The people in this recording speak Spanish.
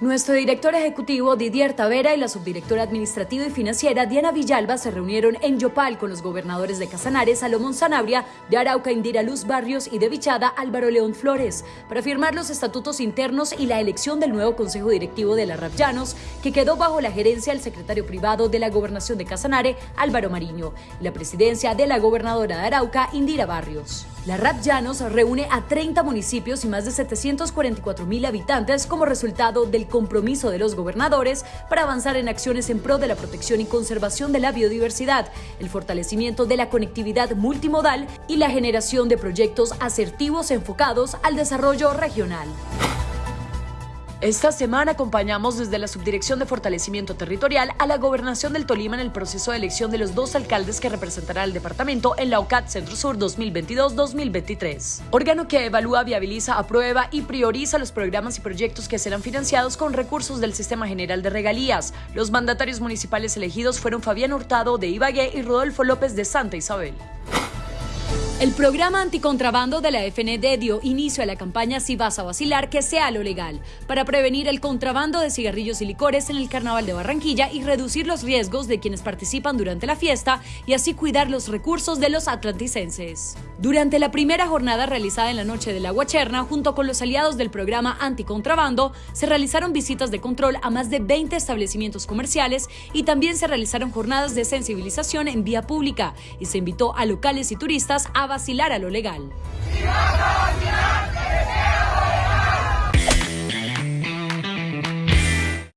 Nuestro director ejecutivo Didier Tavera y la subdirectora administrativa y financiera Diana Villalba se reunieron en Yopal con los gobernadores de Casanare, Salomón Sanabria, de Arauca, Indira Luz Barrios y de Vichada, Álvaro León Flores, para firmar los estatutos internos y la elección del nuevo consejo directivo de la RAP Llanos, que quedó bajo la gerencia del secretario privado de la gobernación de Casanare, Álvaro Mariño, y la presidencia de la gobernadora de Arauca, Indira Barrios. La RAP Llanos reúne a 30 municipios y más de 744 mil habitantes como resultado del compromiso de los gobernadores para avanzar en acciones en pro de la protección y conservación de la biodiversidad, el fortalecimiento de la conectividad multimodal y la generación de proyectos asertivos enfocados al desarrollo regional. Esta semana acompañamos desde la Subdirección de Fortalecimiento Territorial a la Gobernación del Tolima en el proceso de elección de los dos alcaldes que representará al departamento en la OCAT Centro Sur 2022-2023. Órgano que evalúa, viabiliza, aprueba y prioriza los programas y proyectos que serán financiados con recursos del Sistema General de Regalías. Los mandatarios municipales elegidos fueron Fabián Hurtado de Ibagué y Rodolfo López de Santa Isabel. El programa anticontrabando de la FND dio inicio a la campaña Si vas a vacilar, que sea lo legal, para prevenir el contrabando de cigarrillos y licores en el Carnaval de Barranquilla y reducir los riesgos de quienes participan durante la fiesta y así cuidar los recursos de los atlanticenses. Durante la primera jornada realizada en la noche de la Guacherna, junto con los aliados del programa anticontrabando, se realizaron visitas de control a más de 20 establecimientos comerciales y también se realizaron jornadas de sensibilización en vía pública y se invitó a locales y turistas a vacilar a lo legal.